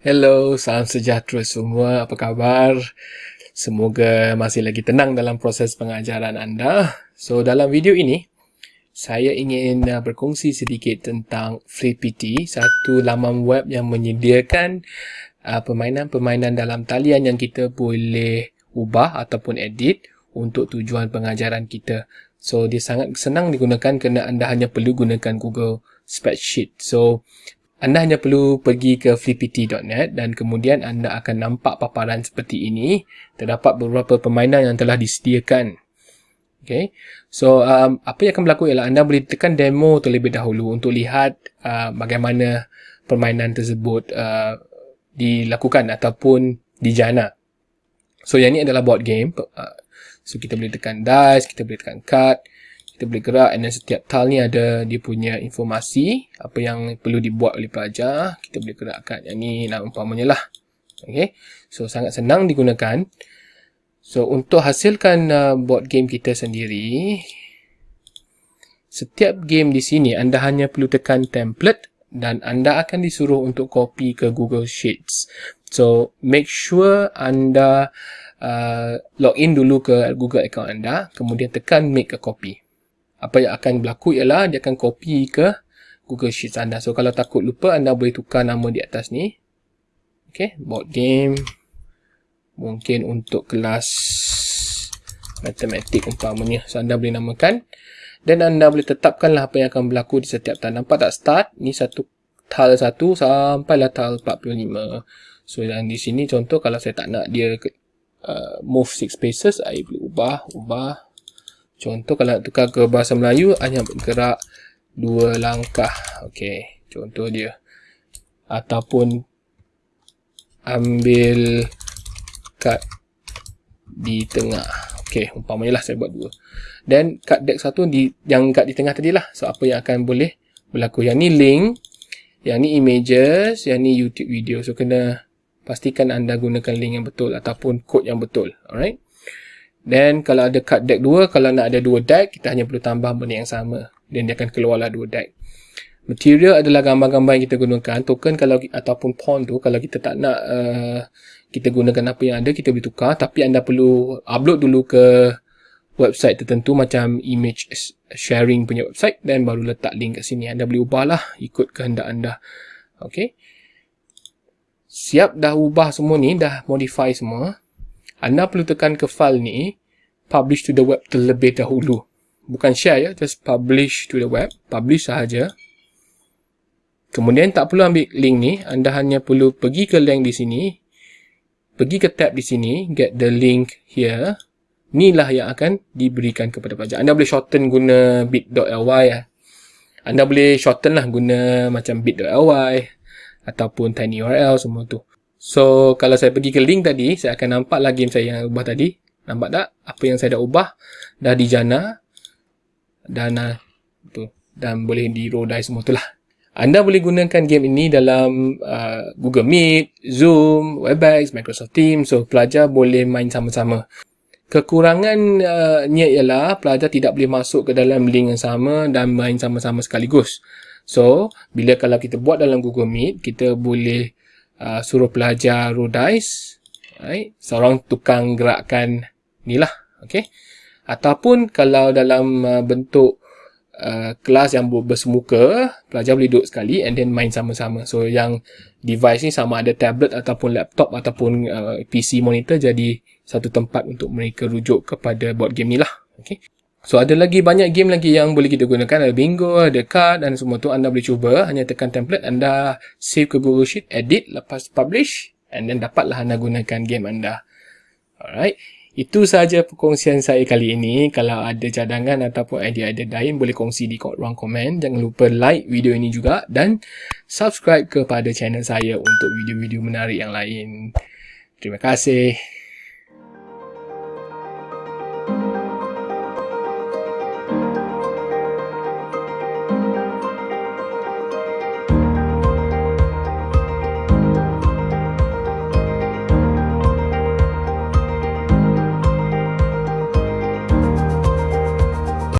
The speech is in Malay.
Hello, salam sejahtera semua. Apa khabar? Semoga masih lagi tenang dalam proses pengajaran anda. So, dalam video ini, saya ingin uh, berkongsi sedikit tentang FreePT, satu laman web yang menyediakan uh, permainan-permainan dalam talian yang kita boleh ubah ataupun edit untuk tujuan pengajaran kita. So, dia sangat senang digunakan kerana anda hanya perlu gunakan Google Spreadsheet. So, anda hanya perlu pergi ke flippity.net dan kemudian anda akan nampak paparan seperti ini. Terdapat beberapa permainan yang telah disediakan. Okay. So, um, apa yang akan berlaku ialah anda boleh tekan demo terlebih dahulu untuk lihat uh, bagaimana permainan tersebut uh, dilakukan ataupun dijana. So, yang ini adalah board game. Uh, so, kita boleh tekan dice, kita boleh tekan card kita boleh gerak and then setiap tile ni ada dia punya informasi apa yang perlu dibuat oleh pelajar kita boleh gerakkan. Yang ni nak umpamanya lah. Okay. so sangat senang digunakan. So untuk hasilkan uh, board game kita sendiri setiap game di sini anda hanya perlu tekan template dan anda akan disuruh untuk copy ke Google Sheets. So make sure anda uh, log in dulu ke Google account anda kemudian tekan make a copy apa yang akan berlaku ialah dia akan copy ke Google Sheets anda. So kalau takut lupa anda boleh tukar nama di atas ni. Okay, board game. Mungkin untuk kelas matematik umpamanya. So anda boleh namakan. Dan anda boleh tetapkanlah apa yang akan berlaku di setiap tile. Nampak tak start? Ni satu tile satu sampailah tile 45. So yang di sini contoh kalau saya tak nak dia uh, move 6 spaces, saya boleh ubah, ubah, Contoh kalau nak tukar ke bahasa Melayu hanya bergerak dua langkah. Okey, contoh dia. Ataupun ambil kad di tengah. Okey, umpamanya lah saya buat dua. Dan kad deck satu di yang kad di tengah tadi lah. So apa yang akan boleh berlaku. Yang ni link, yang ni images, yang ni YouTube video. So kena pastikan anda gunakan link yang betul ataupun kod yang betul. Alright. Then kalau ada card deck 2, kalau nak ada 2 deck, kita hanya perlu tambah benda yang sama. Dan dia akan keluarlah 2 deck. Material adalah gambar-gambar yang kita gunakan. Token kalau ataupun pawn tu, kalau kita tak nak uh, kita gunakan apa yang ada, kita boleh tukar. Tapi anda perlu upload dulu ke website tertentu macam image sharing punya website dan baru letak link kat sini. Anda boleh ubahlah ikut kehendak anda. Okay. Siap dah ubah semua ni, dah modify semua anda perlu tekan ke file ni publish to the web terlebih dahulu. Bukan share ya just publish to the web publish sahaja. Kemudian tak perlu ambil link ni anda hanya perlu pergi ke link di sini pergi ke tab di sini get the link here. Inilah yang akan diberikan kepada pelajar. Anda boleh shorten guna bit.ly ya. anda boleh shorten lah guna macam bit.ly ataupun tinyurl semua tu So, kalau saya pergi ke link tadi, saya akan nampak lagi game saya yang ubah tadi. Nampak tak? Apa yang saya dah ubah, dah dijana. Dan, uh, tu, dan boleh di roll die semua tu lah. Anda boleh gunakan game ini dalam uh, Google Meet, Zoom, Webex, Microsoft Teams. So, pelajar boleh main sama-sama. Kekurangannya uh, ialah pelajar tidak boleh masuk ke dalam link yang sama dan main sama-sama sekaligus. So, bila kalau kita buat dalam Google Meet, kita boleh uh, suruh pelajar roll dice right? seorang tukang gerakkan ni lah okay? ataupun kalau dalam uh, bentuk uh, kelas yang bersemuka pelajar boleh duduk sekali and then main sama-sama so yang device ni sama ada tablet ataupun laptop ataupun uh, PC monitor jadi satu tempat untuk mereka rujuk kepada board game ni lah okay? So ada lagi banyak game lagi yang boleh kita gunakan. Ada bingo, ada card dan semua tu anda boleh cuba. Hanya tekan template, anda save ke Google Sheet, edit, lepas publish And then dapatlah anda gunakan game anda. Alright. Itu sahaja perkongsian saya kali ini. Kalau ada cadangan ataupun idea-idea lain Boleh kongsi di ruang komen. Jangan lupa like video ini juga Dan subscribe kepada channel saya Untuk video-video menarik yang lain. Terima kasih